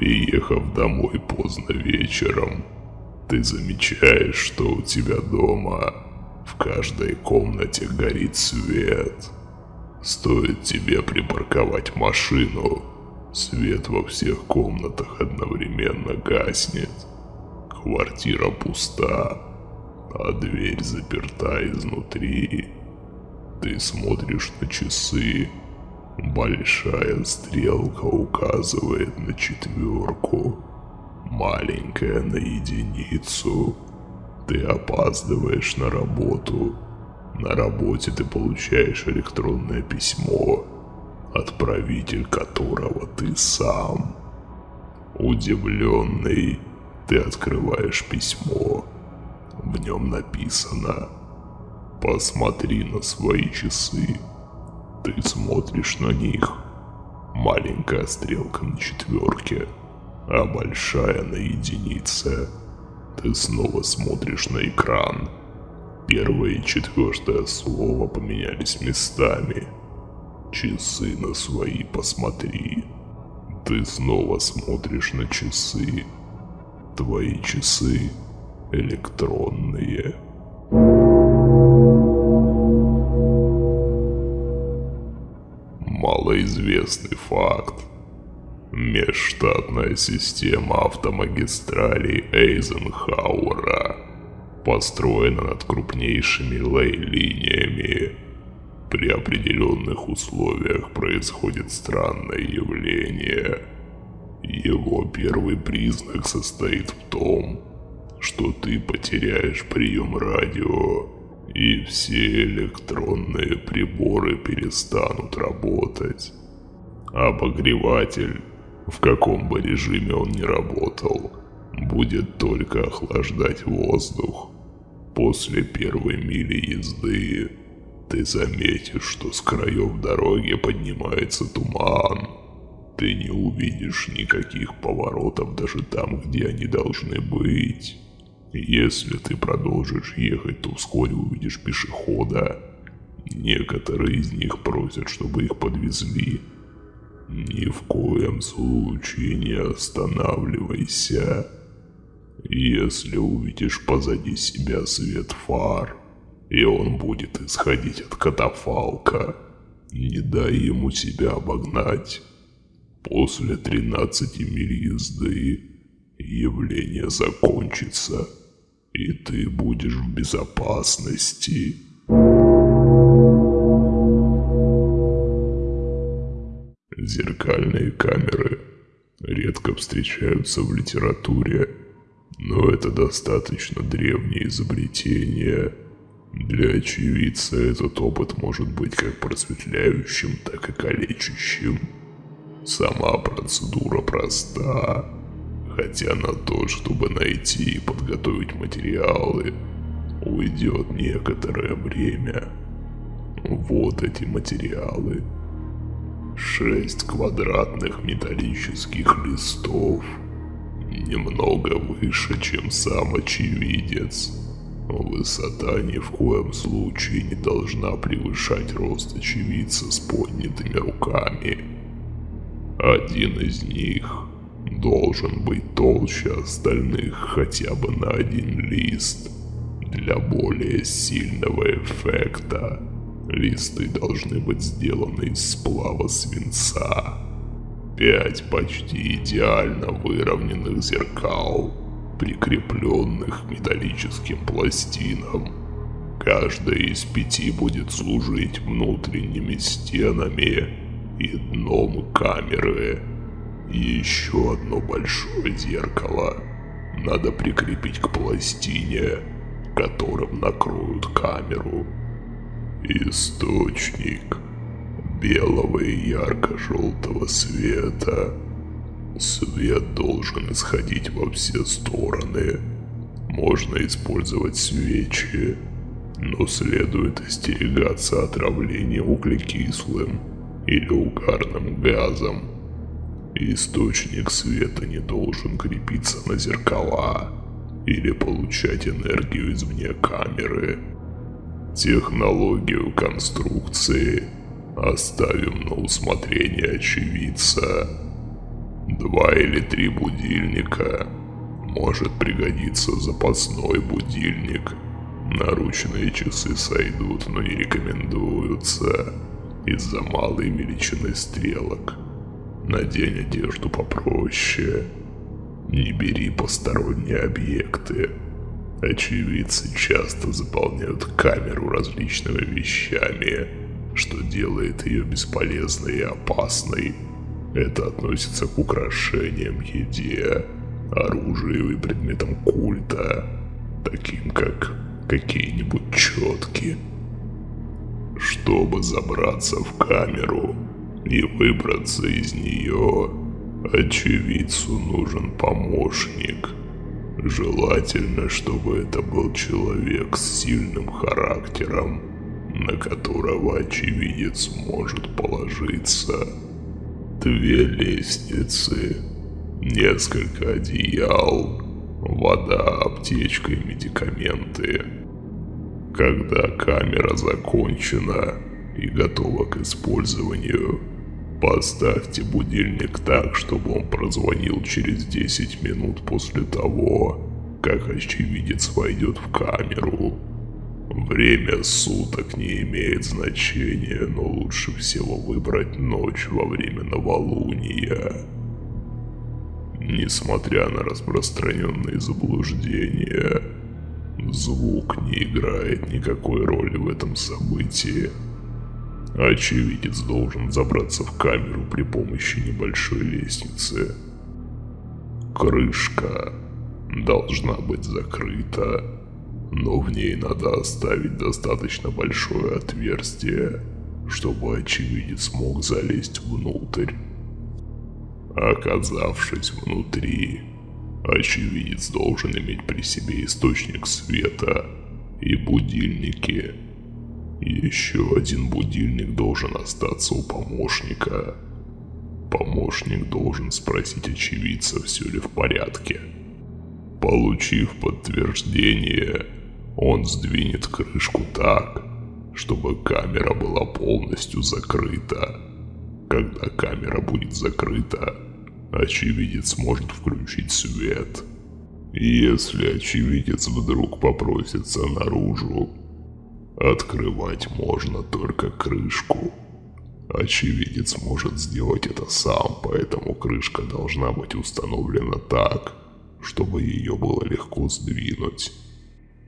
Приехав домой поздно вечером, ты замечаешь, что у тебя дома в каждой комнате горит свет. Стоит тебе припарковать машину, свет во всех комнатах одновременно гаснет. Квартира пуста, а дверь заперта изнутри. Ты смотришь на часы. Большая стрелка указывает на четверку, маленькая на единицу. Ты опаздываешь на работу. На работе ты получаешь электронное письмо, отправитель которого ты сам. Удивленный, ты открываешь письмо. В нем написано «Посмотри на свои часы». Ты смотришь на них. Маленькая стрелка на четверке, а большая на единице. Ты снова смотришь на экран. Первое и четвертое слово поменялись местами. Часы на свои посмотри. Ты снова смотришь на часы. Твои часы электронные. Малоизвестный факт. Межштатная система автомагистралей Эйзенхауэра построена над крупнейшими лей-линиями. При определенных условиях происходит странное явление. Его первый признак состоит в том, что ты потеряешь прием радио, и все электронные приборы перестанут работать. Обогреватель, в каком бы режиме он ни работал, будет только охлаждать воздух. После первой мили езды ты заметишь, что с краев дороги поднимается туман. Ты не увидишь никаких поворотов даже там, где они должны быть. Если ты продолжишь ехать, то вскоре увидишь пешехода. Некоторые из них просят, чтобы их подвезли. Ни в коем случае не останавливайся. Если увидишь позади себя свет фар, и он будет исходить от катафалка, не дай ему себя обогнать. После 13 миль езды явление закончится и ты будешь в безопасности. Зеркальные камеры редко встречаются в литературе, но это достаточно древнее изобретение. Для очевидца этот опыт может быть как просветляющим, так и калечащим. Сама процедура проста Хотя на то, чтобы найти и подготовить материалы, уйдет некоторое время. Вот эти материалы. Шесть квадратных металлических листов. Немного выше, чем сам очевидец. Высота ни в коем случае не должна превышать рост очевидца с поднятыми руками. Один из них должен быть толще остальных хотя бы на один лист. Для более сильного эффекта листы должны быть сделаны из сплава свинца. Пять почти идеально выровненных зеркал, прикрепленных к металлическим пластинам. Каждая из пяти будет служить внутренними стенами и дном камеры еще одно большое зеркало надо прикрепить к пластине, которым накроют камеру. Источник белого и ярко-желтого света. Свет должен исходить во все стороны. Можно использовать свечи, но следует остерегаться отравления углекислым или угарным газом. Источник света не должен крепиться на зеркала или получать энергию извне камеры. Технологию конструкции оставим на усмотрение очевидца. Два или три будильника. Может пригодиться запасной будильник. Наручные часы сойдут, но не рекомендуются из-за малой величины стрелок. Надень одежду попроще. Не бери посторонние объекты. Очевидцы часто заполняют камеру различными вещами, что делает ее бесполезной и опасной. Это относится к украшениям, еде, оружию и предметам культа, таким как какие-нибудь четки. Чтобы забраться в камеру и выбраться из нее, очевидцу нужен помощник. Желательно, чтобы это был человек с сильным характером, на которого очевидец может положиться. Две лестницы, несколько одеял, вода, аптечка и медикаменты. Когда камера закончена и готова к использованию, поставьте будильник так, чтобы он прозвонил через 10 минут после того, как очевидец войдет в камеру. Время суток не имеет значения, но лучше всего выбрать ночь во время новолуния. Несмотря на распространенные заблуждения, звук не играет никакой роли в этом событии. Очевидец должен забраться в камеру при помощи небольшой лестницы. Крышка должна быть закрыта, но в ней надо оставить достаточно большое отверстие, чтобы очевидец мог залезть внутрь. Оказавшись внутри, очевидец должен иметь при себе источник света и будильники. Еще один будильник должен остаться у помощника. Помощник должен спросить очевидца, все ли в порядке. Получив подтверждение, он сдвинет крышку так, чтобы камера была полностью закрыта. Когда камера будет закрыта, очевидец может включить свет. Если очевидец вдруг попросится наружу, открывать можно только крышку. Очевидец может сделать это сам, поэтому крышка должна быть установлена так, чтобы ее было легко сдвинуть.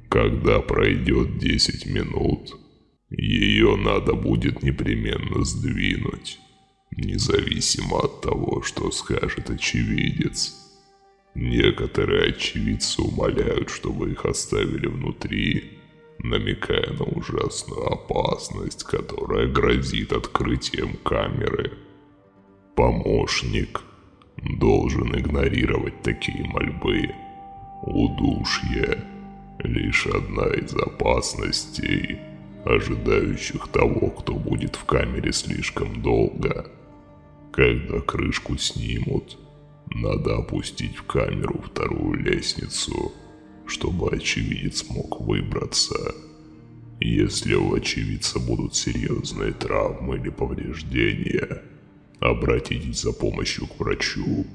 Когда пройдет 10 минут, ее надо будет непременно сдвинуть независимо от того, что скажет очевидец. Некоторые очевидцы умоляют, чтобы их оставили внутри, намекая на ужасную опасность, которая грозит открытием камеры. Помощник должен игнорировать такие мольбы. Удушье – лишь одна из опасностей, ожидающих того, кто будет в камере слишком долго – когда крышку снимут, надо опустить в камеру вторую лестницу, чтобы очевидец мог выбраться. Если у очевидца будут серьезные травмы или повреждения, обратитесь за помощью к врачу.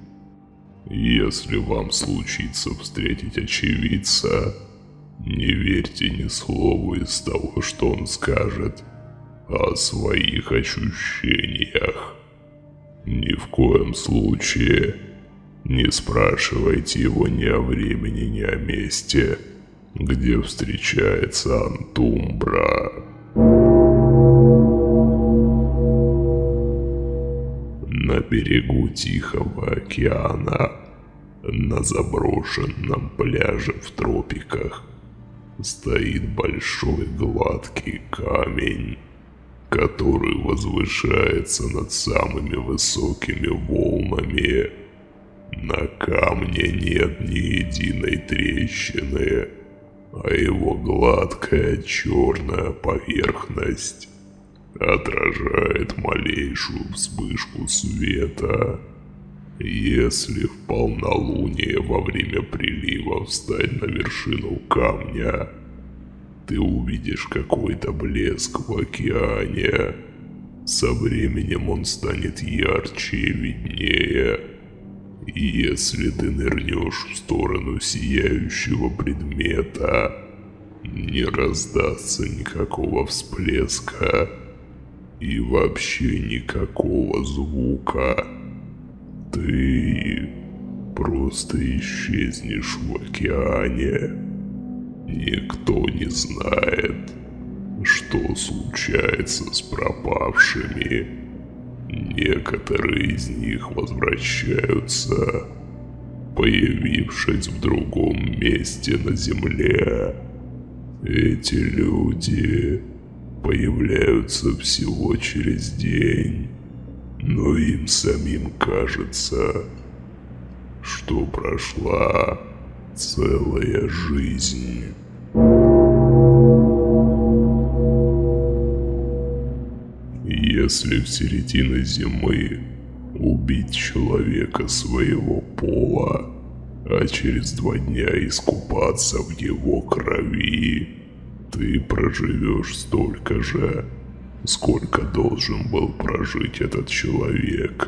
Если вам случится встретить очевидца, не верьте ни слову из того, что он скажет о своих ощущениях. Ни в коем случае не спрашивайте его ни о времени, ни о месте, где встречается Антумбра. На берегу Тихого океана, на заброшенном пляже в тропиках, стоит большой гладкий камень который возвышается над самыми высокими волнами. На камне нет ни единой трещины, а его гладкая черная поверхность отражает малейшую вспышку света. Если в полнолуние во время прилива встать на вершину камня – ты увидишь какой-то блеск в океане. Со временем он станет ярче и виднее, Если ты нырнешь в сторону сияющего предмета, не раздастся никакого всплеска и вообще никакого звука. Ты просто исчезнешь в океане. Никто не знает, что случается с пропавшими. Некоторые из них возвращаются, появившись в другом месте на Земле. Эти люди появляются всего через день, но им самим кажется, что прошла целая жизнь. Если в середине зимы убить человека своего пола, а через два дня искупаться в его крови, ты проживешь столько же, сколько должен был прожить этот человек,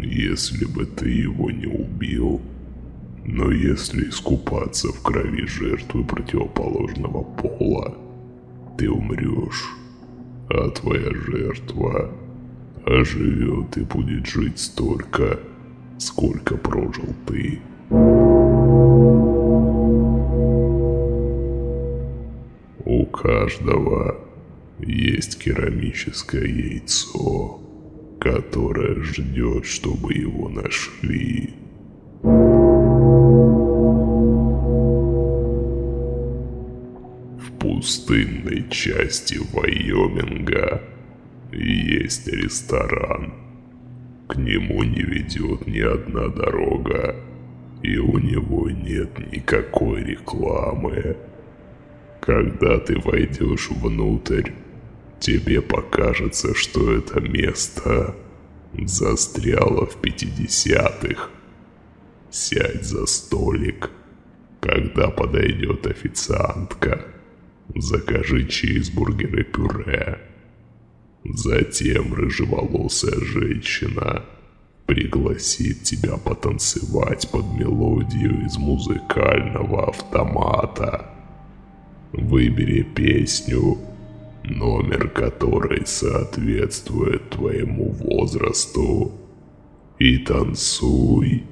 если бы ты его не убил. Но если искупаться в крови жертвы противоположного пола, ты умрешь, а твоя жертва оживет и будет жить столько, сколько прожил ты. У каждого есть керамическое яйцо, которое ждет, чтобы его нашли. Пустынной части Вайоминга есть ресторан. К нему не ведет ни одна дорога, и у него нет никакой рекламы. Когда ты войдешь внутрь, тебе покажется, что это место застряло в 50-х. Сядь за столик, когда подойдет официантка – Закажи чизбургер и пюре. Затем рыжеволосая женщина пригласит тебя потанцевать под мелодию из музыкального автомата. Выбери песню, номер которой соответствует твоему возрасту, и танцуй.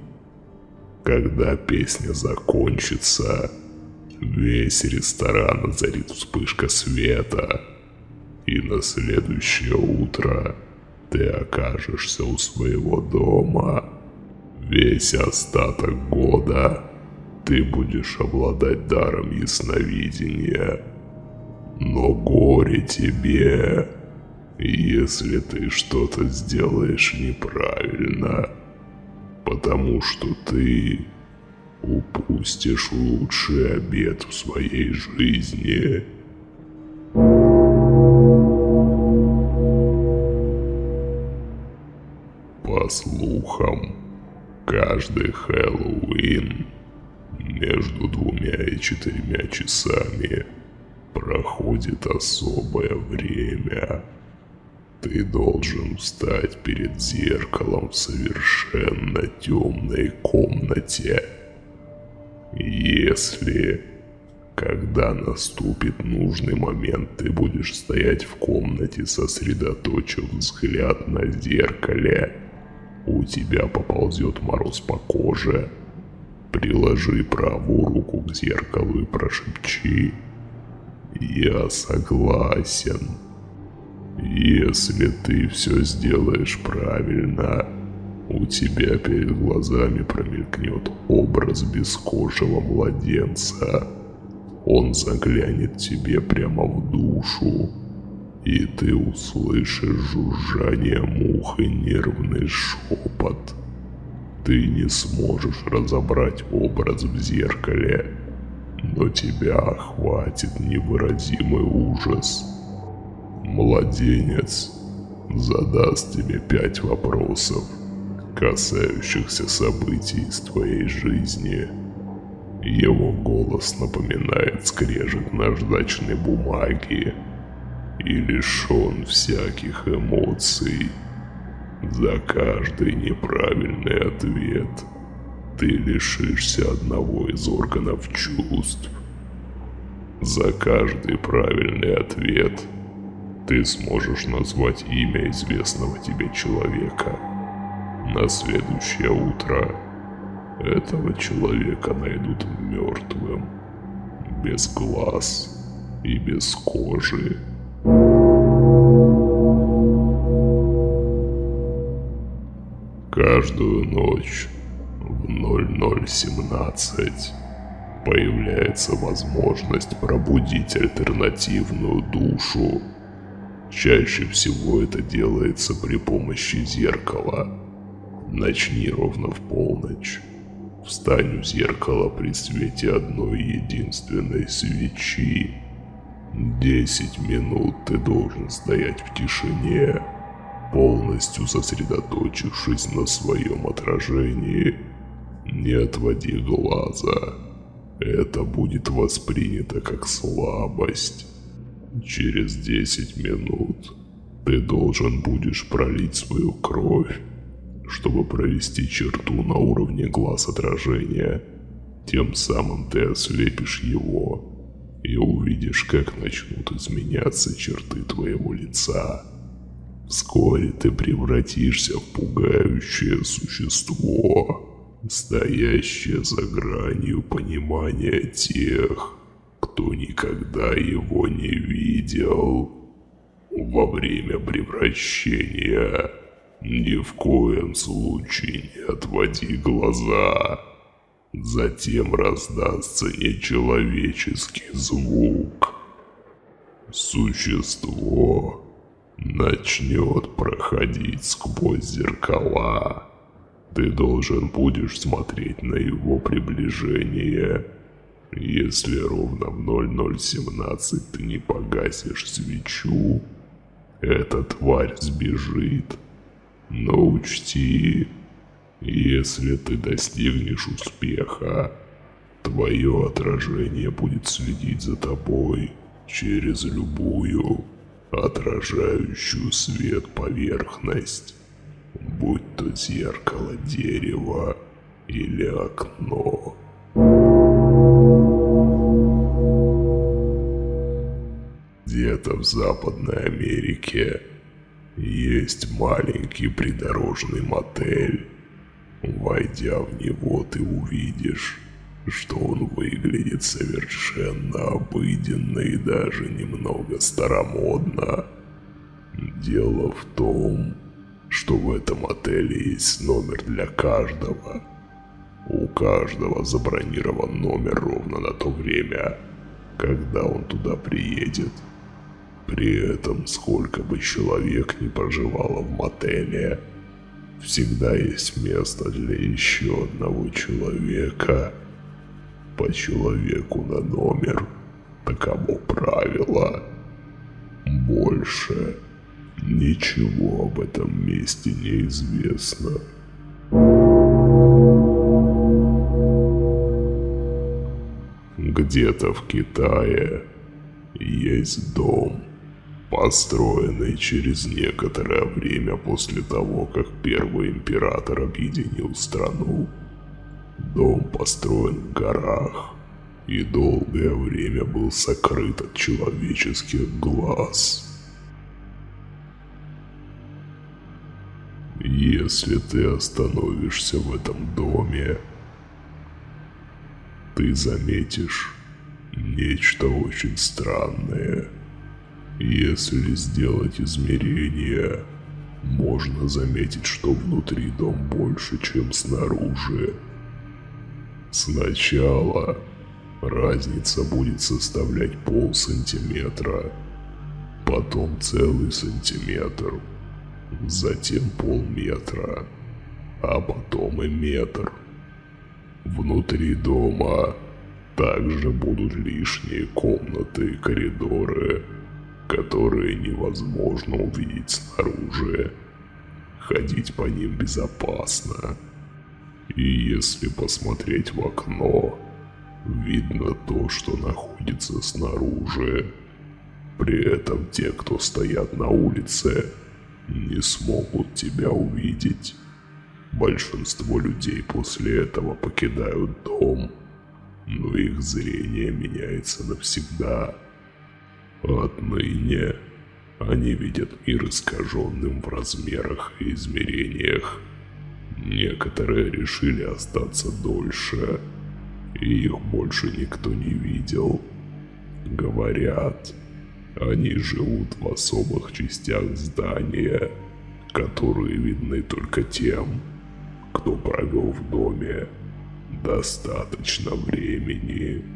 Когда песня закончится, Весь ресторан озарит вспышка света, и на следующее утро ты окажешься у своего дома. Весь остаток года ты будешь обладать даром ясновидения. Но горе тебе, если ты что-то сделаешь неправильно, потому что ты упустишь лучший обед в своей жизни. По слухам, каждый Хэллоуин между двумя и четырьмя часами проходит особое время. Ты должен встать перед зеркалом в совершенно темной комнате если, когда наступит нужный момент, ты будешь стоять в комнате, сосредоточив взгляд на зеркале, у тебя поползет мороз по коже. Приложи правую руку к зеркалу и прошепчи «Я согласен». Если ты все сделаешь правильно, у тебя перед глазами промелькнет образ бескожего младенца. Он заглянет тебе прямо в душу, и ты услышишь жужжание мух и нервный шепот. Ты не сможешь разобрать образ в зеркале, но тебя охватит невыразимый ужас. Младенец задаст тебе пять вопросов – касающихся событий из твоей жизни. Его голос напоминает скрежет наждачной бумаги и лишен всяких эмоций. За каждый неправильный ответ ты лишишься одного из органов чувств. За каждый правильный ответ ты сможешь назвать имя известного тебе человека. На следующее утро этого человека найдут мертвым, без глаз и без кожи. Каждую ночь в 0017 появляется возможность пробудить альтернативную душу. Чаще всего это делается при помощи зеркала. Начни ровно в полночь. Встань у зеркала при свете одной единственной свечи. Десять минут ты должен стоять в тишине, полностью сосредоточившись на своем отражении. Не отводи глаза. Это будет воспринято как слабость. Через 10 минут ты должен будешь пролить свою кровь, чтобы провести черту на уровне глаз отражения. Тем самым ты ослепишь его и увидишь, как начнут изменяться черты твоего лица. Вскоре ты превратишься в пугающее существо, стоящее за гранью понимания тех, кто никогда его не видел. Во время превращения ни в коем случае не отводи глаза. Затем раздастся нечеловеческий звук. Существо начнет проходить сквозь зеркала. Ты должен будешь смотреть на его приближение. Если ровно в 0017 ты не погасишь свечу, эта тварь сбежит. Но учти, если ты достигнешь успеха, твое отражение будет следить за тобой через любую отражающую свет поверхность, будь то зеркало дерева или окно. Где-то в Западной Америке есть маленький придорожный мотель. Войдя в него, ты увидишь, что он выглядит совершенно обыденно и даже немного старомодно. Дело в том, что в этом отеле есть номер для каждого. У каждого забронирован номер ровно на то время, когда он туда приедет. При этом, сколько бы человек ни проживало в мотеле, всегда есть место для еще одного человека. По человеку на номер. Таково правило. Больше ничего об этом месте не известно. Где-то в Китае есть дом, построенный через некоторое время после того, как первый император объединил страну. Дом построен в горах и долгое время был сокрыт от человеческих глаз. Если ты остановишься в этом доме, ты заметишь нечто очень странное. Если сделать измерение, можно заметить, что внутри дом больше, чем снаружи. Сначала разница будет составлять пол сантиметра, потом целый сантиметр, затем полметра, а потом и метр. Внутри дома также будут лишние комнаты и коридоры, которые невозможно увидеть снаружи. Ходить по ним безопасно. И если посмотреть в окно, видно то, что находится снаружи. При этом те, кто стоят на улице, не смогут тебя увидеть. Большинство людей после этого покидают дом, но их зрение меняется навсегда. Отныне они видят мир искаженным в размерах и измерениях. Некоторые решили остаться дольше, и их больше никто не видел. Говорят, они живут в особых частях здания, которые видны только тем, кто провел в доме достаточно времени.